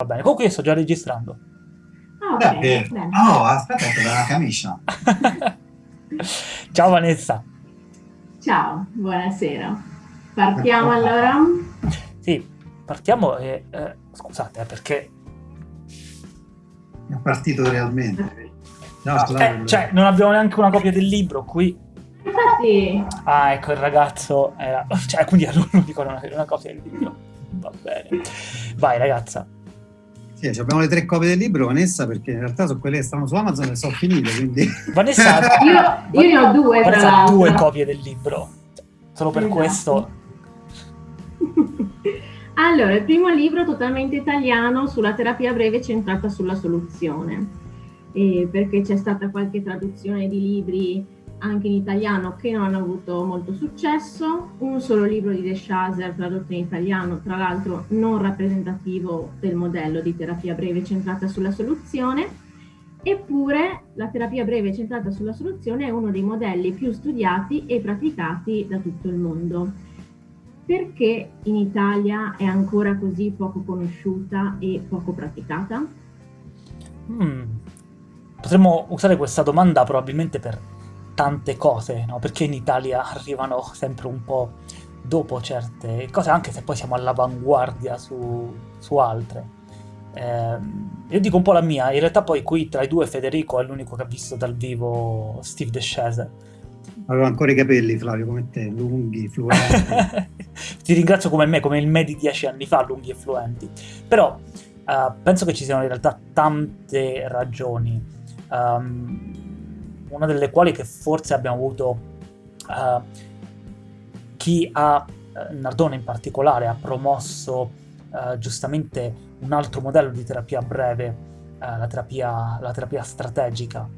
Va bene, comunque io sto già registrando. Ah, ok. Beh, bene. no, aspetta, dalla camicia. Ciao Vanessa. Ciao, buonasera. Partiamo allora? Sì, partiamo e... eh, scusate, eh, perché... È partito realmente. No, Ah, scusate, eh, cioè, non abbiamo neanche una copia del libro qui. Infatti, Ah, ecco, il ragazzo era... Cioè, quindi a non avere una copia del libro. Va bene. Vai, ragazza. Sì, abbiamo le tre copie del libro, Vanessa, perché in realtà sono quelle che stanno su Amazon e sono finite, quindi... Vanessa, io, io ne ho due Vanessa ha due copie del libro. Solo per Esatto. questo... Allora, il primo libro totalmente italiano sulla terapia breve centrata sulla soluzione, Eh, perché c'è stata qualche traduzione di libri anche in italiano che non hanno avuto molto successo, un solo libro di De Chaser tradotto in italiano, tra l'altro non rappresentativo del modello di terapia breve centrata sulla soluzione, eppure la terapia breve centrata sulla soluzione è uno dei modelli più studiati e praticati da tutto il mondo. Perché in Italia è ancora così poco conosciuta e poco praticata? Hmm. Potremmo usare questa domanda probabilmente per tante cose, no? Perché in Italia arrivano sempre un po' dopo certe cose, anche se poi siamo all'avanguardia su, su altre. Ehm, io dico un po' la mia, in realtà poi qui tra i due Federico è l'unico che ha visto dal vivo Steve De Chaser. Avevo ancora i capelli, Flavio, come te, lunghi, fluenti. Ti ringrazio come me, come il me di dieci anni fa, lunghi e fluenti. Però eh, penso che ci siano in realtà tante ragioni, ehm, una delle quali che forse abbiamo avuto eh, chi ha, eh, Nardone in particolare, ha promosso eh, giustamente un altro modello di terapia breve, eh, la, terapia, la terapia strategica.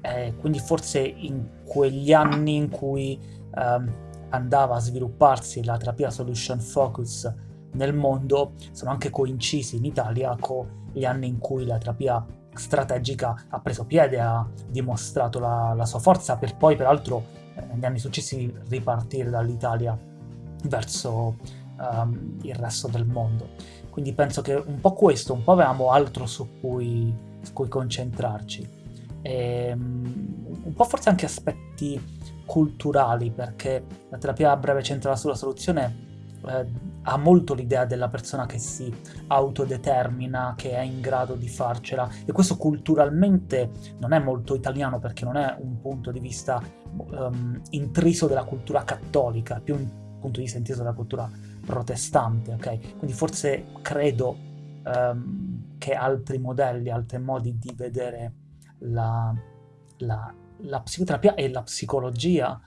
Eh, quindi forse in quegli anni in cui ehm, andava a svilupparsi la terapia solution focus nel mondo sono anche coincisi in Italia con gli anni in cui la terapia strategica ha preso piede, ha dimostrato la, la sua forza per poi peraltro eh, negli anni successivi ripartire dall'Italia verso ehm, il resto del mondo. Quindi penso che un po' questo, un po' avevamo altro su cui, su cui concentrarci. E, un po' forse anche aspetti culturali, perché la terapia a breve centrata sulla soluzione eh, ha molto l'idea della persona che si autodetermina, che è in grado di farcela, e questo culturalmente non è molto italiano perché non è un punto di vista um, intriso della cultura cattolica, più un punto di vista intriso della cultura protestante, ok? Quindi forse credo um, che altri modelli, altri modi di vedere la, la, la psicoterapia e la psicologia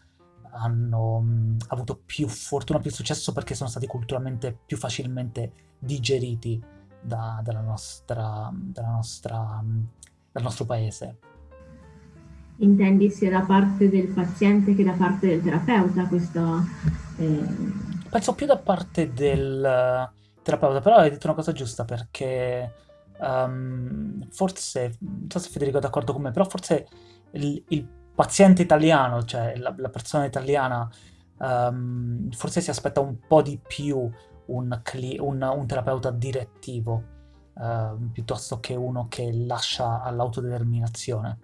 hanno mh, avuto più fortuna, più successo perché sono stati culturalmente più facilmente digeriti da, dalla nostra, dalla nostra, dal nostro paese. Intendi sia da parte del paziente che da parte del terapeuta questo... eh, Penso più da parte del terapeuta, però hai detto una cosa giusta perché um, forse, non so se Federico è d'accordo con me, però forse il, il paziente italiano, cioè la, la persona italiana, um, forse si aspetta un po' di più un, un, un terapeuta direttivo uh, piuttosto che uno che lascia all'autodeterminazione.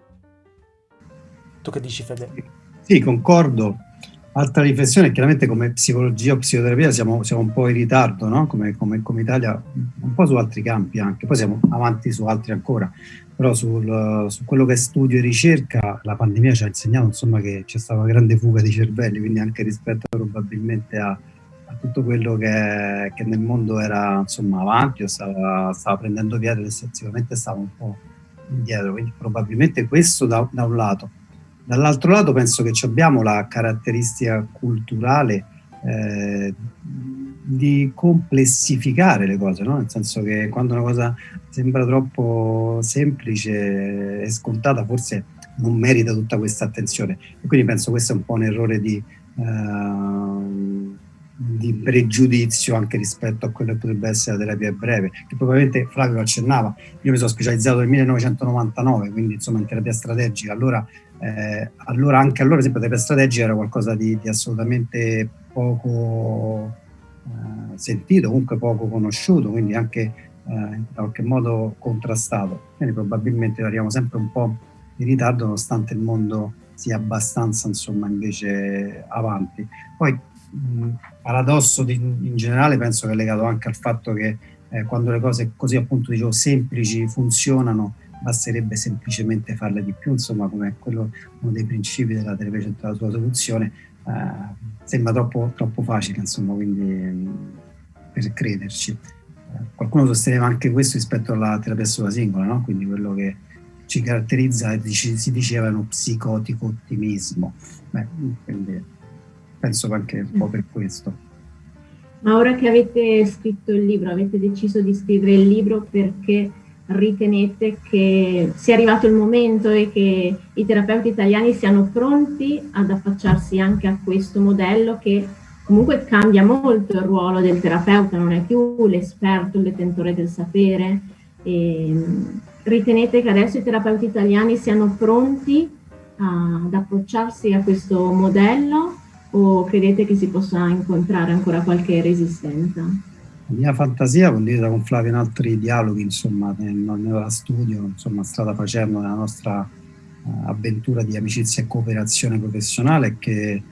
Tu che dici, Fede? Sì, concordo. Altra riflessione, chiaramente come psicologia o psicoterapia siamo, siamo un po' in ritardo, no? come, come, come, Italia, un po' su altri campi anche, poi siamo avanti su altri ancora, però sul, su quello che è studio e ricerca la pandemia ci ha insegnato insomma, che c'è stata una grande fuga di cervelli, quindi anche rispetto probabilmente a, a tutto quello che, che, nel mondo era insomma, avanti o stava, stava prendendo piede, sicuramente stava un po' indietro, quindi probabilmente questo da, da un lato. Dall'altro lato penso che abbiamo la caratteristica culturale eh, di complessificare le cose, no? nel senso che quando una cosa sembra troppo semplice e scontata forse non merita tutta questa attenzione. E quindi penso questo è un po' un errore di, uh, di pregiudizio anche rispetto a quello che potrebbe essere la terapia breve, che probabilmente Flavio accennava, io mi sono specializzato nel 1999, quindi insomma in terapia strategica, allora eh, allora anche allora, per esempio, la terapia strategica era qualcosa di, di assolutamente poco eh, sentito, comunque poco conosciuto, quindi anche eh, in qualche modo contrastato. Quindi probabilmente arriviamo sempre un po' in ritardo nonostante il mondo sia abbastanza insomma invece avanti. Poi mh, paradosso di, in generale penso che è legato anche al fatto che eh, quando le cose così appunto dicevo semplici funzionano basterebbe semplicemente farle di più, insomma come quello uno dei principi della terapia centrale sulla soluzione, eh, sembra troppo, troppo facile, insomma, quindi mh, per crederci. Eh, qualcuno sosteneva anche questo rispetto alla terapia sulla singola, no? quindi quello che ci caratterizza, si diceva, è uno psicotico ottimismo. Beh, quindi penso anche un po' per questo. Ma ora che avete scritto il libro, avete deciso di scrivere il libro perché ritenete che sia arrivato il momento e che i terapeuti italiani siano pronti ad affacciarsi anche a questo modello che comunque cambia molto il ruolo del terapeuta, non è più l'esperto, il detentore del sapere. E ritenete che adesso i terapeuti italiani siano pronti ad approcciarsi a questo modello o credete che si possa incontrare ancora qualche resistenza? La mia fantasia, condivisa con Flavio in altri dialoghi, insomma, nel, nel studio, insomma, strada facendo nella nostra uh, avventura di amicizia e cooperazione professionale, che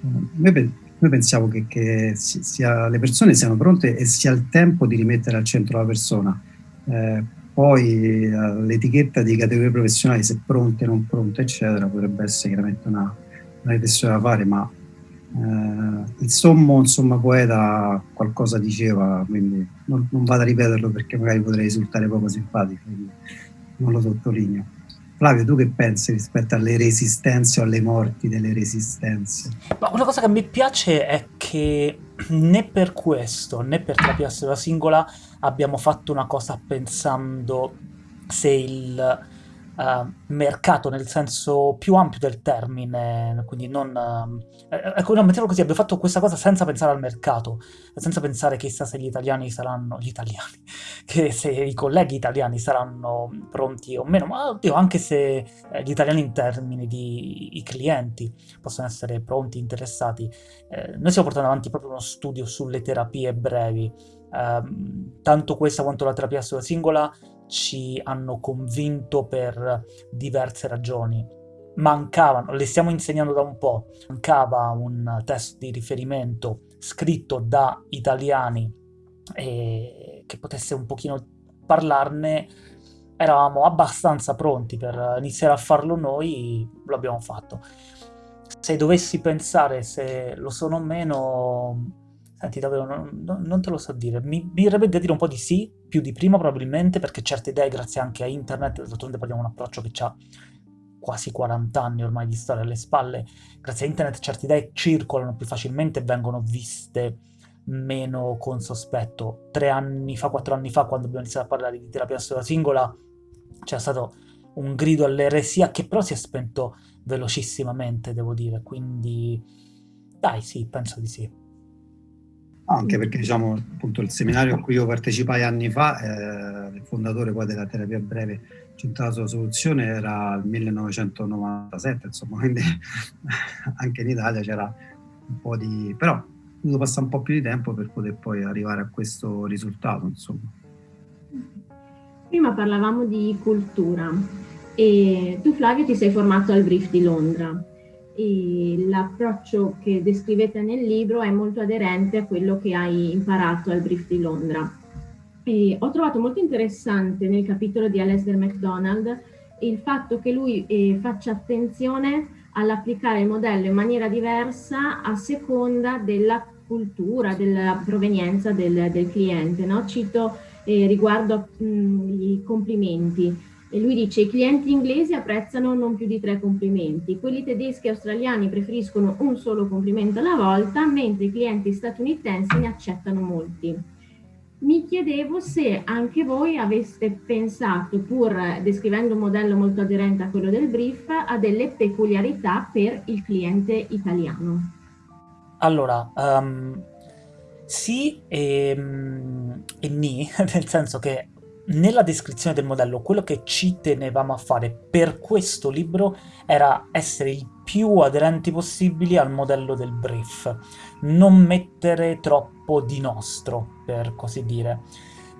uh, noi, noi, pensiamo che, che sia, le persone siano pronte e sia il tempo di rimettere al centro la persona. Eh, poi uh, l'etichetta di categorie professionali, se pronte non pronte, eccetera, potrebbe essere chiaramente una, una riflessione da fare, ma eh, il sommo insomma, poeta qualcosa diceva, quindi non, non, vado a ripeterlo perché magari potrei risultare poco simpatico, quindi non lo sottolineo. Flavio, tu che pensi rispetto alle resistenze o alle morti delle resistenze? Ma una cosa che mi piace è che né per questo né per terapia singola abbiamo fatto una cosa pensando se il uh, mercato nel senso più ampio del termine, quindi non... Uh, ecco, no, mettiamolo così, abbiamo fatto questa cosa senza pensare al mercato, senza pensare chissà se gli italiani saranno... gli italiani, che se i colleghi italiani saranno pronti o meno, ma oddio, anche se eh, gli italiani in termini di i clienti possono essere pronti, interessati. Eh, noi stiamo portando avanti proprio uno studio sulle terapie brevi, eh, tanto questa quanto la terapia sulla singola ci hanno convinto per diverse ragioni. Mancavano, le stiamo insegnando da un po', mancava un test di riferimento scritto da italiani e che potesse un pochino parlarne, eravamo abbastanza pronti per iniziare a farlo noi, lo abbiamo fatto. Se dovessi pensare se lo sono o meno, Senti, davvero, non, non, te lo so dire. Mi, mi verrebbe da dire un po' di sì, più di prima probabilmente, perché certe idee, grazie anche a internet, d'altronde parliamo di un approccio che ha quasi 40 anni ormai di storia alle spalle, grazie a internet certe idee circolano più facilmente e vengono viste meno con sospetto. Tre anni fa, quattro anni fa, quando abbiamo iniziato a parlare di terapia sola singola, c'è stato un grido all'eresia che però si è spento velocissimamente, devo dire, quindi dai, sì, penso di sì anche perché diciamo appunto il seminario a cui io partecipai anni fa, eh, il fondatore poi della terapia breve centrata sulla soluzione era il 1997, insomma, quindi anche in Italia c'era un po' di... però dovuto passare un po' più di tempo per poter poi arrivare a questo risultato, insomma. Prima parlavamo di cultura e tu Flavio ti sei formato al Brief di Londra l'approccio che descrivete nel libro è molto aderente a quello che hai imparato al brief di Londra. E ho trovato molto interessante nel capitolo di Alasdair MacDonald il fatto che lui eh, faccia attenzione all'applicare il modello in maniera diversa a seconda della cultura, della provenienza del, del cliente. No? Cito eh, riguardo mh, i complimenti. E lui dice i clienti inglesi apprezzano non più di tre complimenti, quelli tedeschi e australiani preferiscono un solo complimento alla volta, mentre i clienti statunitensi ne accettano molti. Mi chiedevo se anche voi aveste pensato, pur descrivendo un modello molto aderente a quello del brief, a delle peculiarità per il cliente italiano. Allora, um, sì e, e ni, nel senso che nella descrizione del modello quello che ci tenevamo a fare per questo libro era essere il più aderenti possibili al modello del brief, non mettere troppo di nostro, per così dire.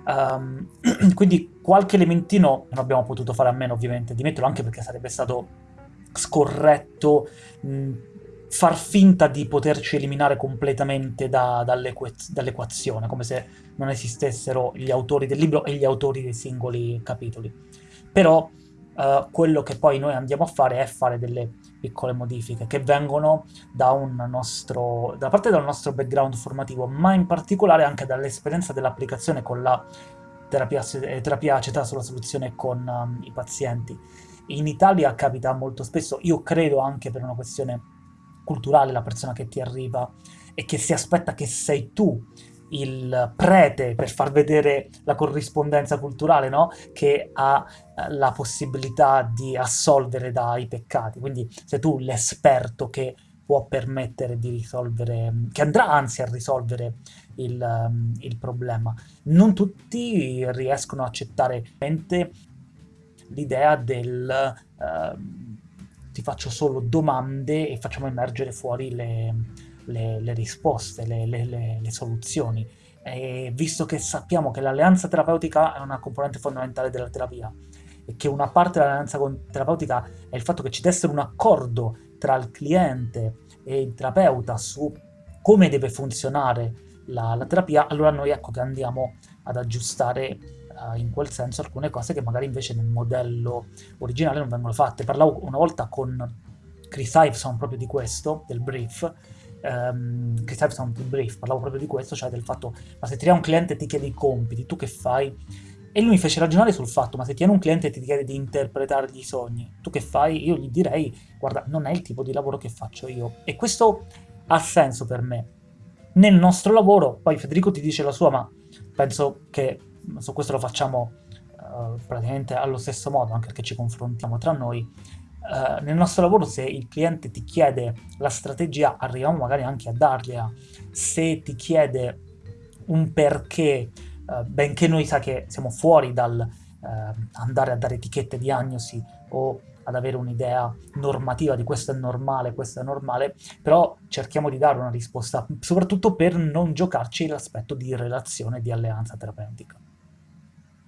Um, quindi qualche elementino non abbiamo potuto fare a meno ovviamente di metterlo, anche perché sarebbe stato scorretto mh, far finta di poterci eliminare completamente da, dall'equazione, come se non esistessero gli autori del libro e gli autori dei singoli capitoli. Però uh, quello che poi noi andiamo a fare è fare delle piccole modifiche che vengono da, nostro, da parte del nostro background formativo, ma in particolare anche dall'esperienza dell'applicazione con la terapia, terapia acetata sulla soluzione con um, i pazienti. In Italia capita molto spesso, io credo anche per una questione culturale, la persona che ti arriva e che si aspetta che sei tu il prete per far vedere la corrispondenza culturale, no? Che ha eh, la possibilità di assolvere dai peccati. Quindi sei tu l'esperto che può permettere di risolvere, che andrà anzi a risolvere il, um, il problema. Non tutti riescono a accettare l'idea del uh, ti faccio solo domande e facciamo emergere fuori le, le, le risposte, le, le, soluzioni. E visto che sappiamo che l'alleanza terapeutica è una componente fondamentale della terapia e che una parte dell'alleanza terapeutica è il fatto che ci deve essere un accordo tra il cliente e il terapeuta su come deve funzionare la, la terapia, allora noi ecco che andiamo ad aggiustare uh, in quel senso alcune cose che magari invece nel modello originale non vengono fatte. Parlavo una volta con Chris Iveson proprio di questo, del brief, um, Chris Iveson del brief, parlavo proprio di questo, cioè del fatto, ma se ti un cliente e ti chiede i compiti, tu che fai? E lui mi fece ragionare sul fatto, ma se tieni un cliente e ti chiede di interpretare i sogni, tu che fai? Io gli direi, guarda, non è il tipo di lavoro che faccio io. E questo ha senso per me. Nel nostro lavoro, poi Federico ti dice la sua, ma penso che su questo lo facciamo uh, praticamente allo stesso modo, anche perché ci confrontiamo tra noi. Uh, nel nostro lavoro se il cliente ti chiede la strategia arriviamo magari anche a dargliela se ti chiede un perché uh, benché noi sa che siamo fuori dal andare a dare etichette diagnosi o ad avere un'idea normativa di questo è normale, questo è normale, però cerchiamo di dare una risposta, soprattutto per non giocarci l'aspetto di relazione, di alleanza terapeutica.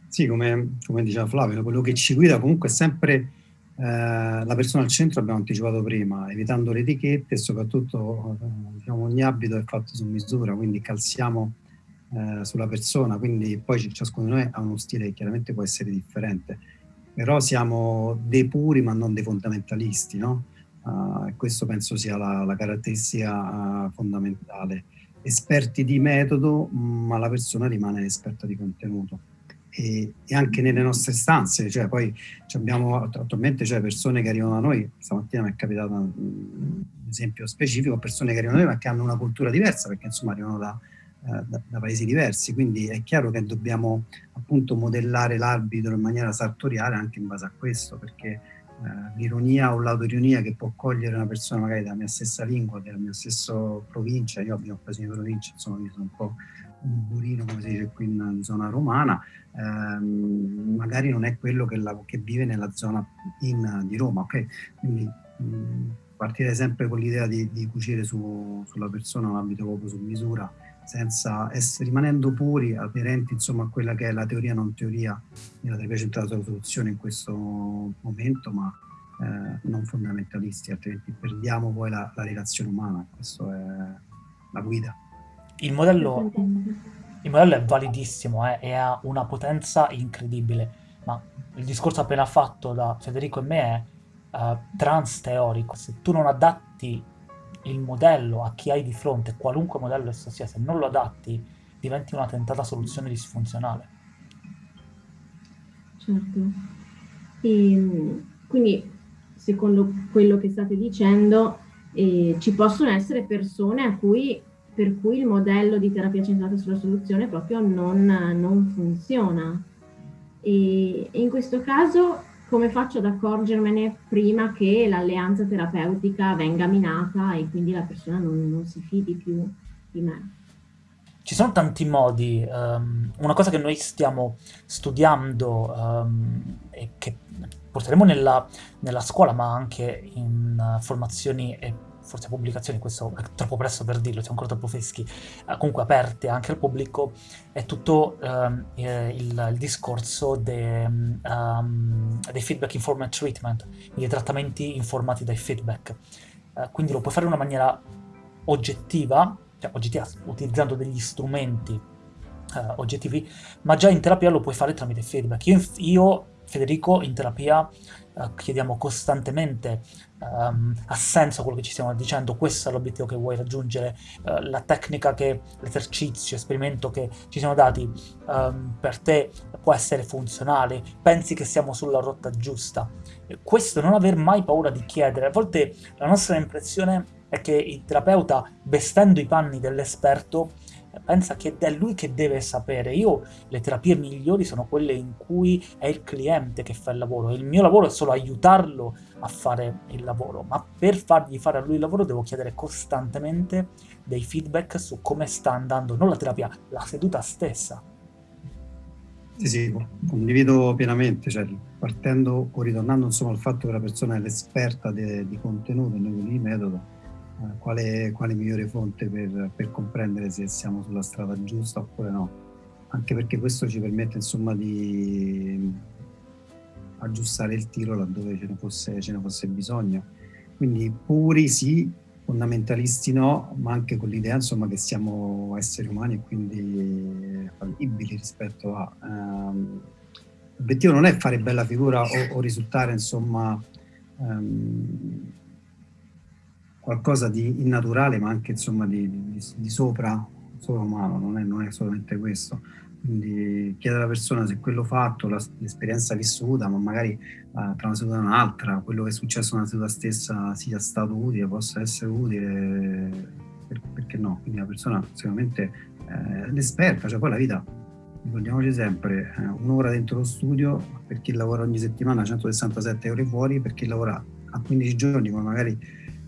Sì, come, come, diceva Flavio, quello che ci guida comunque è sempre eh, la persona al centro, abbiamo anticipato prima, evitando le etichette e soprattutto eh, diciamo, ogni abito è fatto su misura, quindi calziamo eh, sulla persona, quindi poi ciascuno di noi ha uno stile che chiaramente può essere differente, però siamo dei puri ma non dei fondamentalisti, no? Uh, questo penso sia la, la caratteristica uh, fondamentale. Esperti di metodo, ma la persona rimane esperta di contenuto e, e, anche nelle nostre stanze, cioè poi abbiamo attualmente cioè, persone che arrivano da noi, stamattina mi è capitato un esempio specifico, persone che arrivano da noi ma che hanno una cultura diversa perché insomma arrivano da, eh, da, da paesi diversi, quindi è chiaro che dobbiamo appunto modellare l'arbitro in maniera sartoriale anche in base a questo perché eh, l'ironia o l'autoironia che può cogliere una persona magari della mia stessa lingua, della mia stessa provincia, io abbiamo occasione di provincia, insomma mi sono un po' un burino, come si dice qui in zona romana, ehm, magari non è quello che, la, che vive nella zona in, di Roma. Okay? Quindi mh, partire sempre con l'idea di, di cucire su, sulla persona un ambito proprio su misura, senza essere, rimanendo puri, aderenti insomma, a quella che è la teoria non teoria della terapia centrata sulla soluzione in questo momento, ma eh, non fondamentalisti, altrimenti perdiamo poi la, la relazione umana, questa è la guida. Il modello, il modello è validissimo eh, e ha una potenza incredibile, ma il discorso appena fatto da Federico e me è uh, trans teorico. Se tu non adatti il modello a chi hai di fronte, qualunque modello esso sia, se non lo adatti, diventi una tentata soluzione disfunzionale. Certo. E, quindi, secondo quello che state dicendo, eh, ci possono essere persone a cui per cui il modello di terapia centrata sulla soluzione proprio non, non funziona. E, in questo caso come faccio ad accorgermene prima che l'alleanza terapeutica venga minata e quindi la persona non, non si fidi più di me? Ci sono tanti modi. Um, una cosa che noi stiamo studiando um, e che porteremo nella, nella, scuola, ma anche in uh, formazioni e forse pubblicazioni, questo è troppo presto per dirlo, siamo ancora troppo freschi, uh, comunque aperte anche al pubblico, è tutto um, il, il, discorso de, um, dei feedback informed treatment, quindi trattamenti informati dai feedback. Uh, quindi lo puoi fare in una maniera oggettiva, cioè oggettiva utilizzando degli strumenti uh, oggettivi, ma già in terapia lo puoi fare tramite feedback. Io, io Federico, in terapia uh, chiediamo costantemente um, ha senso quello che ci stiamo dicendo, questo è l'obiettivo che vuoi raggiungere, uh, la tecnica che, l'esercizio, l'esperimento che ci siamo dati um, per te può essere funzionale, pensi che siamo sulla rotta giusta. questo non aver mai paura di chiedere, a volte la nostra impressione è che il terapeuta, vestendo i panni dell'esperto, pensa che è lui che deve sapere. Io le terapie migliori sono quelle in cui è il cliente che fa il lavoro. Il mio lavoro è solo aiutarlo a fare il lavoro, ma per fargli fare a lui il lavoro devo chiedere costantemente dei feedback su come sta andando, non la terapia, la seduta stessa. Sì, sì, condivido pienamente, cioè, partendo o ritornando insomma al fatto che la persona è l'esperta di contenuto noi di metodo, quale, quale, migliore fonte per, per, comprendere se siamo sulla strada giusta oppure no. Anche perché questo ci permette insomma di aggiustare il tiro laddove ce ne fosse, ce ne fosse bisogno. Quindi puri sì, fondamentalisti no, ma anche con l'idea insomma che siamo esseri umani e quindi fallibili rispetto a... Um, l'obiettivo non è fare bella figura o, o risultare insomma um, qualcosa di innaturale, ma anche insomma di, di, di sopra, sopra umano, non è, non è, solamente questo. Quindi chiedere alla persona se quello fatto, l'esperienza vissuta, ma magari uh, tra una seduta e un'altra, quello che è successo nella seduta stessa sia stato utile, possa essere utile, per, perché no? Quindi la persona sicuramente eh, l'esperta, cioè poi la vita, ricordiamoci sempre, eh, un'ora dentro lo studio, per chi lavora ogni settimana 167 ore fuori, per chi lavora a 15 giorni, come magari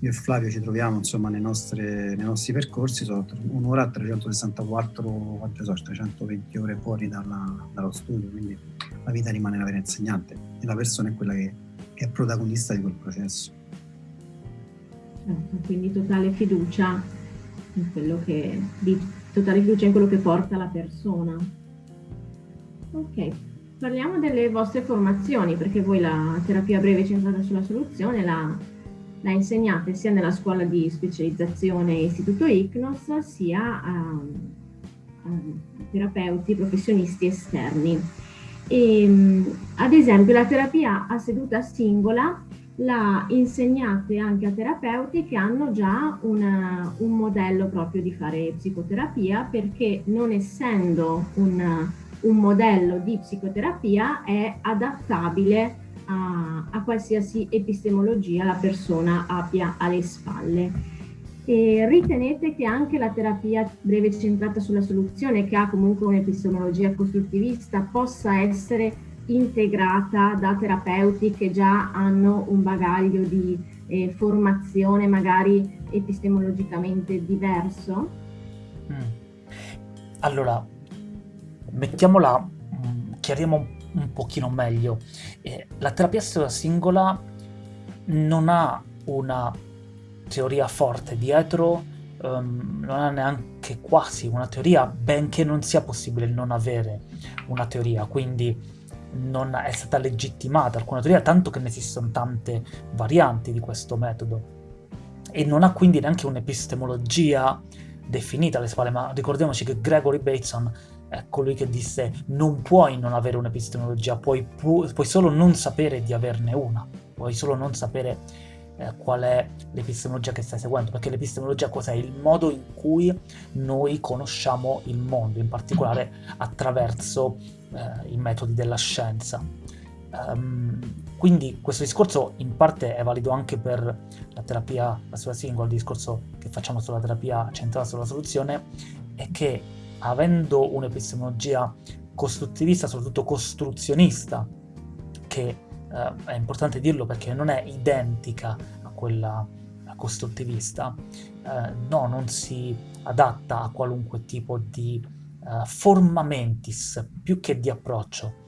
io e Flavio ci troviamo insomma nei nostri, nei nostri percorsi, sono un'ora a 364, quante so, 320 ore fuori dalla, dallo studio, quindi la vita rimane la vera insegnante e la persona è quella che, che è protagonista di quel processo. Certo, quindi totale fiducia in quello che, di, totale fiducia in quello che porta la persona. Ok, parliamo delle vostre formazioni, perché voi la terapia breve centrata sulla soluzione la la insegnate sia nella scuola di specializzazione Istituto ICNOS sia a, a terapeuti professionisti esterni. E, ehm, ad esempio la terapia a seduta singola la insegnate anche a terapeuti che hanno già una, un modello proprio di fare psicoterapia perché non essendo un, un modello di psicoterapia è adattabile a, a qualsiasi epistemologia la persona abbia alle spalle. E ritenete che anche la terapia breve centrata sulla soluzione, che ha comunque un'epistemologia costruttivista, possa essere integrata da terapeuti che già hanno un bagaglio di eh, formazione magari epistemologicamente diverso? Mm. Allora, mettiamola, mm, chiariamo un un pochino meglio. Eh, la terapia singola non ha una teoria forte dietro, um, non ha neanche quasi una teoria, benché non sia possibile non avere una teoria, quindi non è stata legittimata alcuna teoria, tanto che ne esistono tante varianti di questo metodo. E non ha quindi neanche un'epistemologia definita alle spalle, ma ricordiamoci che Gregory Bateson è colui che disse non puoi non avere un'epistemologia, puoi, pu- puoi solo non sapere di averne una, puoi solo non sapere eh, qual è l'epistemologia che stai seguendo, perché l'epistemologia cos'è? Il modo in cui noi conosciamo il mondo, in particolare attraverso eh, i metodi della scienza. Um, quindi questo discorso in parte è valido anche per la terapia sulla singola, il discorso che facciamo sulla terapia centrata sulla soluzione, è che avendo un'epistemologia costruttivista, soprattutto costruzionista, che eh, è importante dirlo perché non è identica a quella costruttivista, eh, no, non si adatta a qualunque tipo di eh, forma mentis più che di approccio.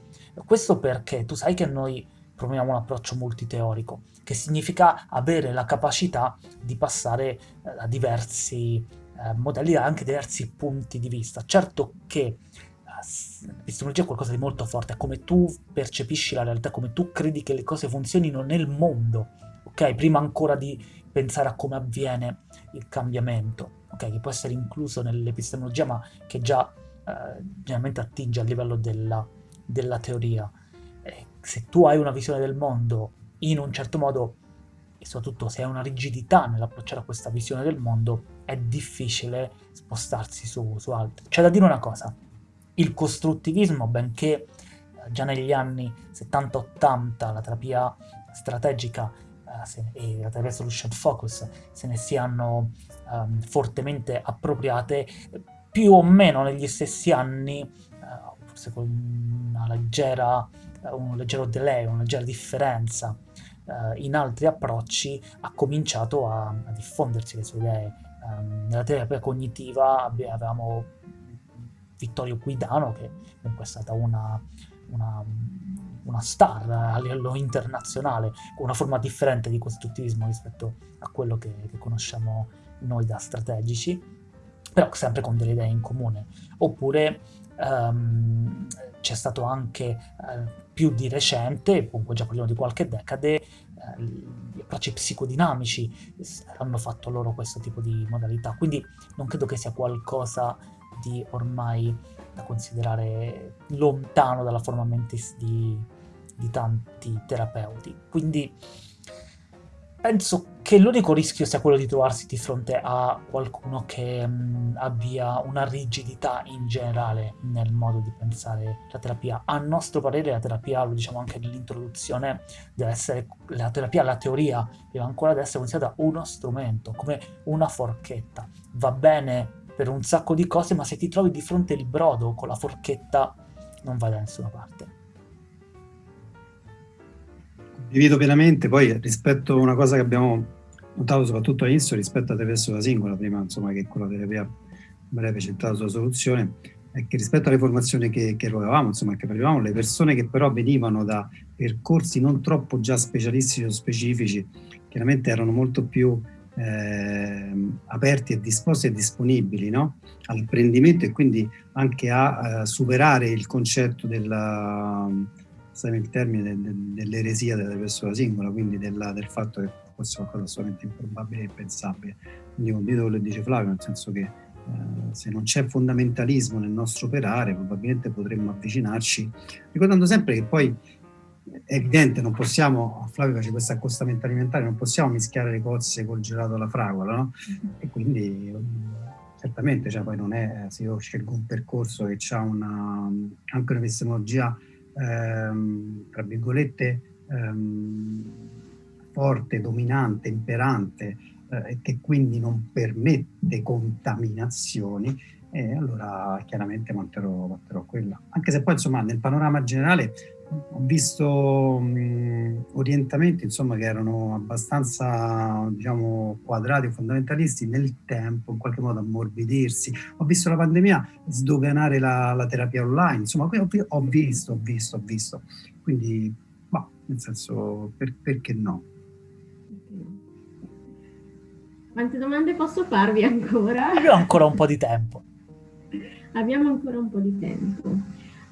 Questo perché tu sai che noi promuoviamo un approccio multiteorico che significa avere la capacità di passare eh, a diversi eh, modelli, a anche diversi punti di vista. Certo che l'epistemologia è qualcosa di molto forte, è come tu percepisci la realtà, come tu credi che le cose funzionino nel mondo, ok? Prima ancora di pensare a come avviene il cambiamento, ok? Che può essere incluso nell'epistemologia, ma che già eh, generalmente attinge al livello della, della teoria. Eh, se tu hai una visione del mondo in un certo modo, e soprattutto se hai una rigidità nell'approcciare a questa visione del mondo, è difficile spostarsi su, su altri. C'è da dire una cosa, il costruttivismo, benché eh, già negli anni 70-80 la terapia strategica eh, e la terapia solution focus se ne siano um, fortemente appropriate, più o meno negli stessi anni, uh, forse con leggera, un leggero delay, una leggera differenza uh, in altri approcci, ha cominciato a, a diffondersi le sue idee. Um, nella terapia cognitiva avevamo Vittorio Guidano, che comunque è stata una, una, una, star a livello internazionale, con una forma differente di costruttivismo rispetto a quello che, che conosciamo noi da strategici, però sempre con delle idee in comune. Oppure um, c'è stato anche uh, più di recente, comunque già parliamo di qualche decade, uh, approcci psicodinamici hanno fatto loro questo tipo di modalità, quindi non credo che sia qualcosa di ormai da considerare lontano dalla forma mentis di, di tanti terapeuti. Quindi penso che l'unico rischio sia quello di trovarsi di fronte a qualcuno che mh, abbia una rigidità in generale nel modo di pensare la terapia. A nostro parere la terapia, lo diciamo anche nell'introduzione, deve essere la terapia, la teoria, deve ancora essere considerata uno strumento, come una forchetta. Va bene per un sacco di cose, ma se ti trovi di fronte il brodo con la forchetta non vai da nessuna parte. Condivido pienamente, poi rispetto a una cosa che abbiamo notato soprattutto all'inizio rispetto a attraverso la singola, prima insomma che con la terapia breve centrata sulla soluzione, è che rispetto alle formazioni che, che erogavamo, insomma che parlavamo, le persone che però venivano da percorsi non troppo già specialistici o specifici, chiaramente erano molto più eh, aperti e disposti e disponibili no? all'apprendimento e quindi anche a uh, superare il concetto della, il termine, de, de, dell'eresia della persona singola, quindi della, del fatto che fosse qualcosa assolutamente improbabile e impensabile. Quindi condivido quello che dice Flavio, nel senso che Uh, se non c'è fondamentalismo nel nostro operare, probabilmente potremmo avvicinarci, ricordando sempre che poi è evidente, non possiamo, Flavio face questo accostamento alimentare, non possiamo mischiare le cozze col gelato alla fragola, no? Mm-hmm. E quindi certamente, cioè, poi non è, se io scelgo un percorso che ha una, anche un'epistemologia, ehm, tra virgolette, ehm, forte, dominante, imperante, eh, che quindi non permette contaminazioni, e allora chiaramente manterrò, manterrò quella. Anche se poi insomma nel panorama generale ho visto mh, orientamenti insomma, che erano abbastanza diciamo, quadrati o fondamentalisti nel tempo, in qualche modo ammorbidirsi. Ho visto la pandemia sdoganare la, la terapia online, insomma, ho, ho, visto, ho visto, ho visto. Quindi, bah, nel senso, per, perché no? Quante domande posso farvi ancora? Abbiamo ancora un po' di tempo. Abbiamo ancora un po' di tempo.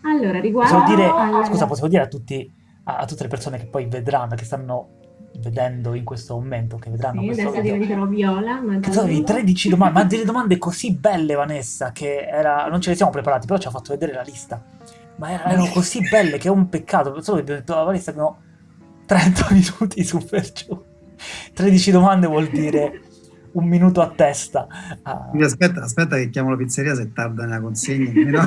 Allora, riguardo... Dire, alla... Scusa, posso dire a, tutti, a, a, tutte le persone che poi vedranno, che stanno vedendo in questo momento, che vedranno sì, questo adesso video... diventerò viola, ma... Che sono 13 domande, ma delle domande così belle, Vanessa, che era... non ce le siamo preparati, però ci ha fatto vedere la lista. Ma erano così belle che è un peccato. Solo che detto, ah, Vanessa, abbiamo 30 minuti su per giù. 13 domande vuol dire un minuto a testa. Ah. Aspetta, aspetta che chiamo la pizzeria se tarda nella consegna.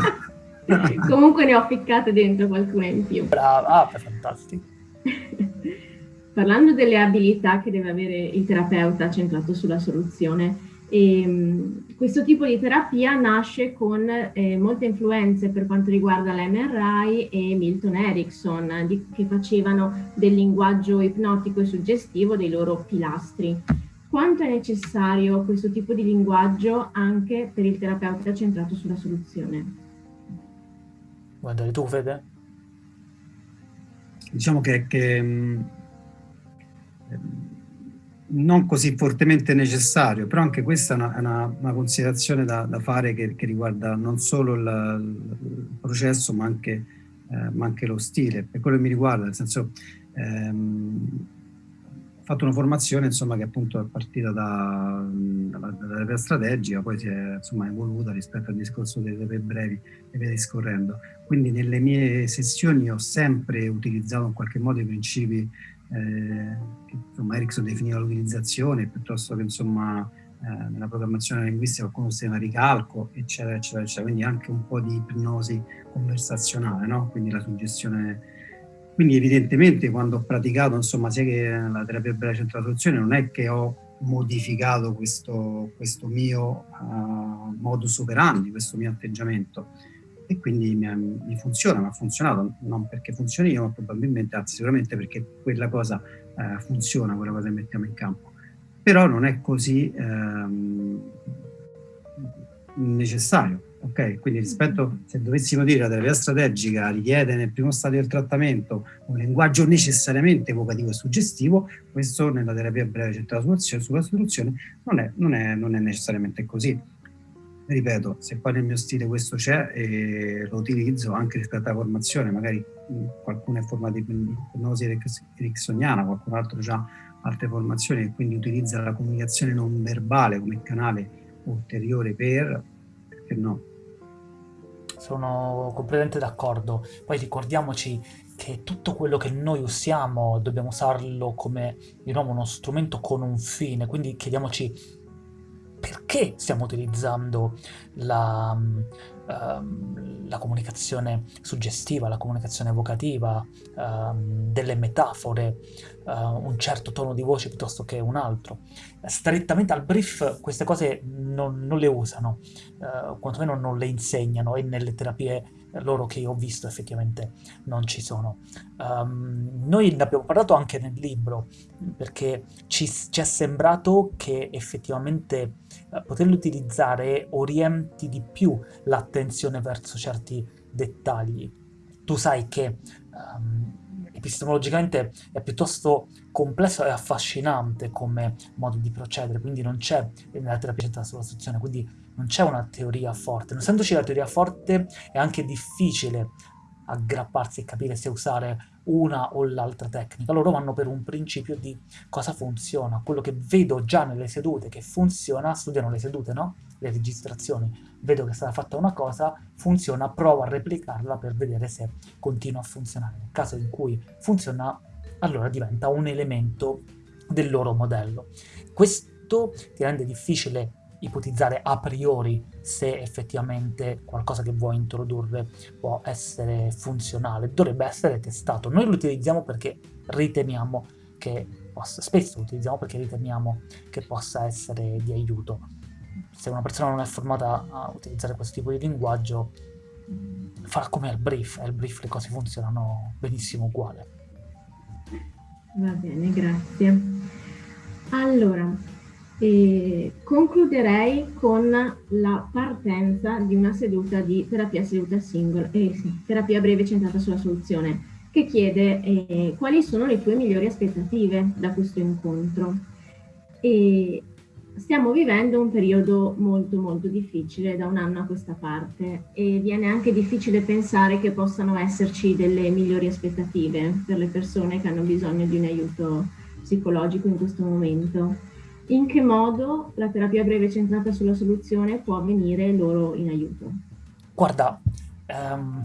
Comunque ne ho ficcate dentro qualcuna in più. Brava, ah, fantastico. Parlando delle abilità che deve avere il terapeuta centrato sulla soluzione, ehm, questo tipo di terapia nasce con eh, molte influenze per quanto riguarda l'MRI e Milton Erickson, di, che facevano del linguaggio ipnotico e suggestivo dei loro pilastri. Quanto è necessario questo tipo di linguaggio anche per il terapeuta centrato sulla soluzione? Guardare tu, Fede? Diciamo che, che mh, non così fortemente necessario, però anche questa è una, una, una considerazione da, da fare che, che, riguarda non solo il, il processo ma anche, eh, ma anche, lo stile, per quello che mi riguarda, nel senso ehm, fatto una formazione insomma, che appunto è partita da, dalla, dalla strategica, poi si è insomma, evoluta rispetto al discorso delle terapie brevi e via discorrendo. Quindi nelle mie sessioni ho sempre utilizzato in qualche modo i principi eh, che insomma, Erickson definiva l'utilizzazione piuttosto che insomma, eh, nella programmazione linguistica qualcuno sistema ricalco, eccetera, eccetera, eccetera. Quindi anche un po' di ipnosi conversazionale, no? quindi la suggestione. Quindi evidentemente quando ho praticato insomma, sia che la terapia breve centrale soluzione non è che ho modificato questo, questo mio uh, modus operandi, questo mio atteggiamento, e quindi mi, mi, funziona, mi ha funzionato, non perché funzioni io, ma probabilmente, anzi sicuramente perché quella cosa eh, funziona, quella cosa che mettiamo in campo. Però non è così ehm, necessario, ok? Quindi rispetto, se dovessimo dire la terapia strategica richiede nel primo stadio del trattamento un linguaggio necessariamente evocativo e suggestivo, questo nella terapia breve centrata sulla soluzione non è, non non è necessariamente così ripeto, se poi nel mio stile questo c'è e lo utilizzo anche rispetto alla formazione, magari qualcuno è formato in ipnosi ericksoniana, qualcun altro ha altre formazioni e quindi utilizza la comunicazione non verbale come canale ulteriore per, perché no? Sono completamente d'accordo. Poi ricordiamoci che tutto quello che noi usiamo dobbiamo usarlo come di nuovo uno strumento con un fine, quindi chiediamoci perché stiamo utilizzando la, um, la comunicazione suggestiva, la comunicazione evocativa, um, delle metafore, uh, un certo tono di voce piuttosto che un altro. Strettamente al brief queste cose non, non le usano, uh, quantomeno non le insegnano e nelle terapie loro che io ho visto effettivamente non ci sono. Um, noi ne abbiamo parlato anche nel libro perché ci, ci è sembrato che effettivamente uh, poterlo utilizzare orienti di più l'attenzione verso certi dettagli. Tu sai che um, epistemologicamente è piuttosto complesso e affascinante come modo di procedere, quindi non c'è nella terapia centrata sulla istruzione, quindi non c'è una teoria forte. Non essendoci la teoria forte è anche difficile aggrapparsi e capire se usare una o l'altra tecnica. Loro vanno per un principio di cosa funziona. Quello che vedo già nelle sedute che funziona, studiano le sedute, no? Le registrazioni. Vedo che è stata fatta una cosa, funziona, provo a replicarla per vedere se continua a funzionare. Nel caso in cui funziona, allora diventa un elemento del loro modello. Questo ti rende difficile ipotizzare a priori se effettivamente qualcosa che vuoi introdurre può essere funzionale, dovrebbe essere testato. Noi lo utilizziamo perché riteniamo che possa, spesso lo utilizziamo perché riteniamo che possa essere di aiuto. Se una persona non è formata a utilizzare questo tipo di linguaggio, fa come al brief, al brief le cose funzionano benissimo uguale. Va bene, grazie. Allora, e concluderei con la partenza di una seduta di terapia seduta singola, eh, sì, terapia breve centrata sulla soluzione, che chiede eh, quali sono le tue migliori aspettative da questo incontro. E stiamo vivendo un periodo molto molto difficile da un anno a questa parte e viene anche difficile pensare che possano esserci delle migliori aspettative per le persone che hanno bisogno di un aiuto psicologico in questo momento in che modo la terapia breve centrata sulla soluzione può venire loro in aiuto? Guarda, um,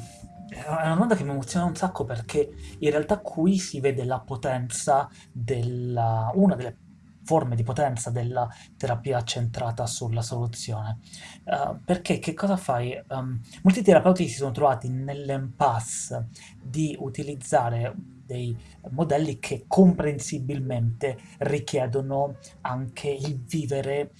è una domanda che mi emoziona un sacco perché in realtà qui si vede la potenza della, una delle forme di potenza della terapia centrata sulla soluzione. Uh, perché che cosa fai? Um, molti terapeuti si sono trovati nell'impasse di utilizzare dei modelli che comprensibilmente richiedono anche il vivere eh,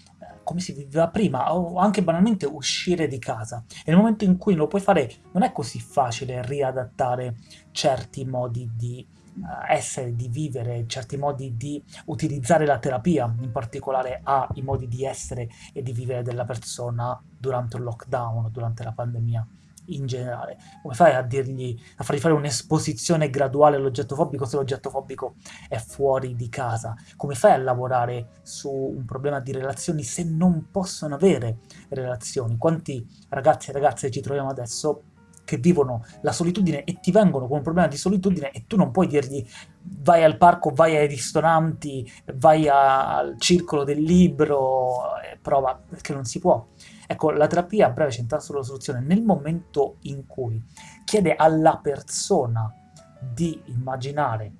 come si viveva prima o anche banalmente uscire di casa. E nel momento in cui lo puoi fare non è così facile riadattare certi modi di uh, essere, di vivere, certi modi di utilizzare la terapia, in particolare ai modi di essere e di vivere della persona durante un lockdown, durante la pandemia in generale? Come fai a dirgli, a fargli fare un'esposizione graduale all'oggetto fobico se l'oggetto fobico è fuori di casa? Come fai a lavorare su un problema di relazioni se non possono avere relazioni? Quanti ragazzi e ragazze ci troviamo adesso che vivono la solitudine e ti vengono con un problema di solitudine e tu non puoi dirgli vai al parco, vai ai ristoranti, vai al circolo del libro prova, perché non si può. Ecco, la terapia a breve centrata sulla soluzione nel momento in cui chiede alla persona di immaginare, eh,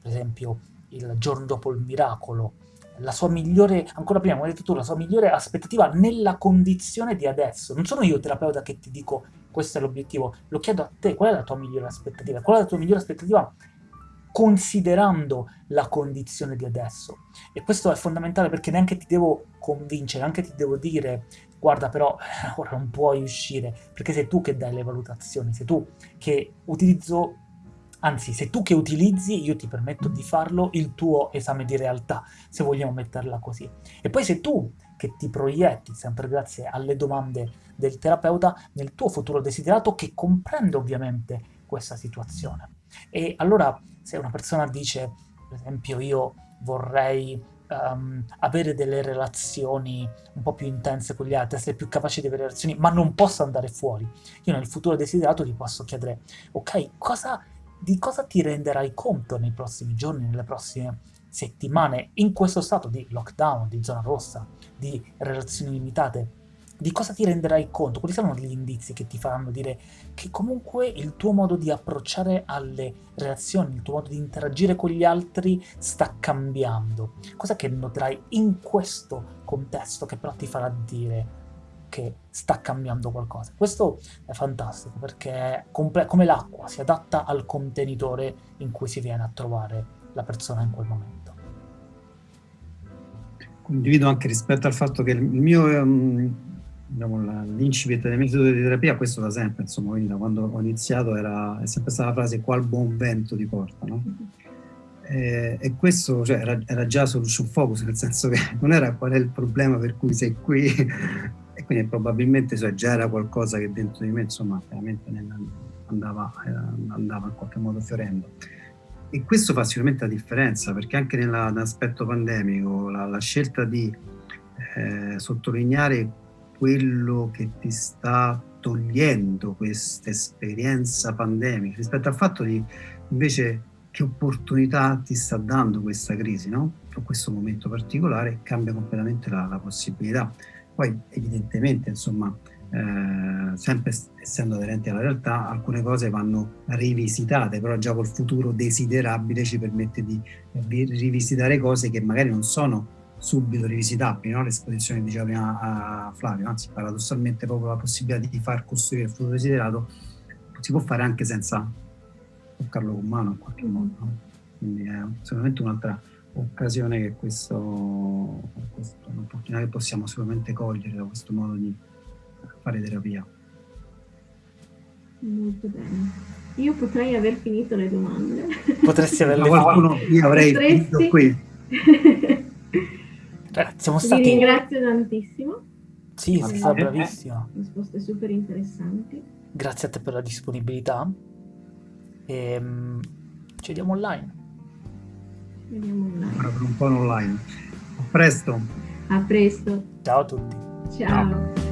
per esempio, il giorno dopo il miracolo, la sua migliore, ancora prima, come hai detto tu, la sua migliore aspettativa nella condizione di adesso. Non sono io terapeuta che ti dico questo è l'obiettivo, lo chiedo a te, qual è la tua migliore aspettativa? Qual è la tua migliore aspettativa considerando la condizione di adesso? E questo è fondamentale perché neanche ti devo convincere, neanche ti devo dire guarda però ora non puoi uscire, perché sei tu che dai le valutazioni, sei tu che utilizzo Anzi, sei tu che utilizzi, io ti permetto di farlo, il tuo esame di realtà, se vogliamo metterla così. E poi sei tu che ti proietti, sempre grazie alle domande del terapeuta, nel tuo futuro desiderato che comprende ovviamente questa situazione. E allora, se una persona dice, per esempio, io vorrei um, avere delle relazioni un po' più intense con gli altri, essere più capace di avere relazioni, ma non posso andare fuori. Io nel futuro desiderato ti posso chiedere, ok, cosa di cosa ti renderai conto nei prossimi giorni, nelle prossime settimane, in questo stato di lockdown, di zona rossa, di relazioni limitate, di cosa ti renderai conto? Quali saranno gli indizi che ti faranno dire che comunque il tuo modo di approcciare alle relazioni, il tuo modo di interagire con gli altri sta cambiando? Cosa che noterai in questo contesto che però ti farà dire che sta cambiando qualcosa. Questo è fantastico perché come l'acqua si adatta al contenitore in cui si viene a trovare la persona in quel momento. Condivido anche rispetto al fatto che il mio, diciamo, l'incipit del metodo di terapia, questo da sempre, insomma, quindi da quando ho iniziato era, è sempre stata la frase qual buon vento ti porta, no? E, e questo cioè, era, era, già sul focus, nel senso che non era qual è il problema per cui sei qui, e quindi probabilmente cioè, già era qualcosa che dentro di me insomma veramente andava, andava in qualche modo fiorendo. E questo fa sicuramente la differenza perché anche nell'aspetto pandemico la, la, scelta di eh, sottolineare quello che ti sta togliendo questa esperienza pandemica rispetto al fatto di invece che opportunità ti sta dando questa crisi, no? O questo momento particolare cambia completamente la, la possibilità. Poi evidentemente, insomma, eh, sempre essendo aderenti alla realtà, alcune cose vanno rivisitate, però già col futuro desiderabile ci permette di rivisitare cose che magari non sono subito rivisitabili, no? l'esposizione diceva prima a Flavio, anzi paradossalmente proprio la possibilità di far costruire il futuro desiderato si può fare anche senza toccarlo con mano in qualche modo, no? quindi è sicuramente un'altra occasione che questo, questa è un'opportunità che possiamo sicuramente cogliere da questo modo di fare terapia. Molto bene. Io potrei aver finito le domande. Potresti averle qualcuno, Io avrei Potresti... finito qui. Cioè, siamo stati... Vi ringrazio tantissimo. Sì, sei stata bravissima. Risposte super interessanti. Grazie a te per la disponibilità. E, um, ci vediamo online. Vediamo online. Ora per un po' online. A presto. A presto. Ciao a tutti. Ciao. Ciao.